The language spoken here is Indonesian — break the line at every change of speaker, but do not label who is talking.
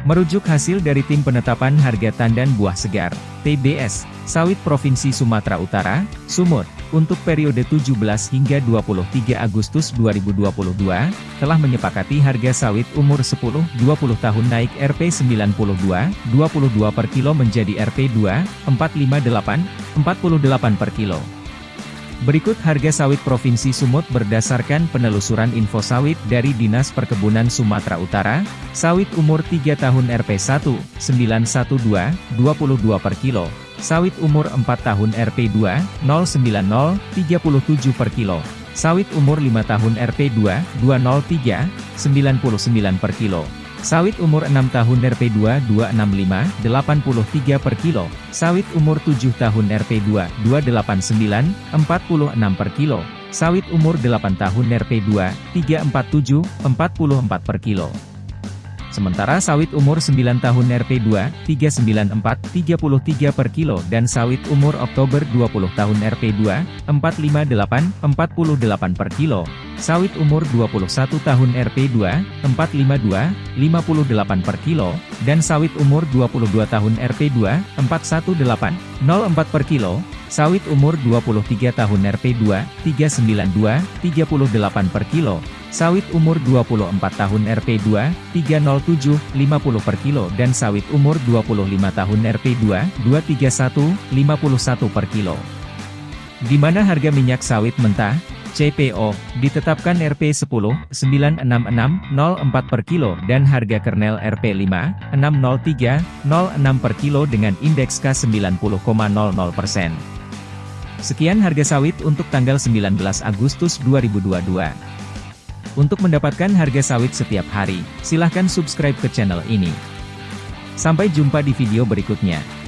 Merujuk hasil dari Tim Penetapan Harga Tandan Buah Segar, TBS, Sawit Provinsi Sumatera Utara, Sumut, untuk periode 17 hingga 23 Agustus 2022, telah menyepakati harga sawit umur 10-20 tahun naik Rp 92, 22 per kilo menjadi Rp 2, 458, 48 per kilo. Berikut harga sawit Provinsi Sumut berdasarkan penelusuran info sawit dari Dinas Perkebunan Sumatera Utara, sawit umur 3 tahun Rp1, 912, 22 per kilo, sawit umur 4 tahun Rp2, 090, 37 per kilo, sawit umur 5 tahun Rp2, 203, 99 per kilo. Sawit umur 6 tahun Rp2 265, 83 per kilo. Sawit umur 7 tahun Rp2 289, 46 per kilo. Sawit umur 8 tahun Rp2 347, 44 per kilo. Sementara sawit umur 9 tahun Rp2, 394, 33 per kilo dan sawit umur Oktober 20 tahun Rp2, 458, 48 per kilo. Sawit umur 21 tahun Rp2, 452, 58 per kilo, dan sawit umur 22 tahun Rp2, 418, 04 per kilo, sawit umur 23 tahun Rp2, 392, 38 per kilo, Sawit umur 24 tahun Rp2, 307, 50 per kilo dan sawit umur 25 tahun Rp2, 231, 51 per kilo. Di mana harga minyak sawit mentah, CPO, ditetapkan Rp10, 966, 04 per kilo dan harga kernel Rp5, 603, 06 per kilo dengan indeks K90,00%. Sekian harga sawit untuk tanggal 19 Agustus 2022. Untuk mendapatkan harga sawit setiap hari, silahkan subscribe ke channel ini. Sampai jumpa di video berikutnya.